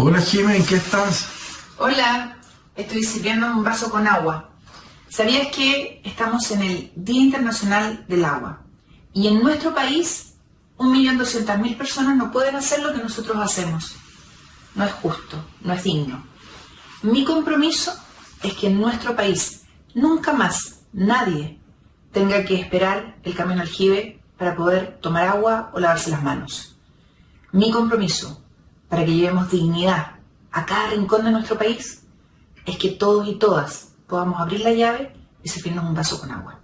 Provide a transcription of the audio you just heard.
Hola Jimé, ¿en qué estás? Hola, estoy sirviendo un vaso con agua. ¿Sabías que estamos en el Día Internacional del Agua? Y en nuestro país, 1.200.000 personas no pueden hacer lo que nosotros hacemos. No es justo, no es digno. Mi compromiso es que en nuestro país nunca más nadie tenga que esperar el camión aljibe para poder tomar agua o lavarse las manos. Mi compromiso para que llevemos dignidad a cada rincón de nuestro país es que todos y todas podamos abrir la llave y servirnos un vaso con agua.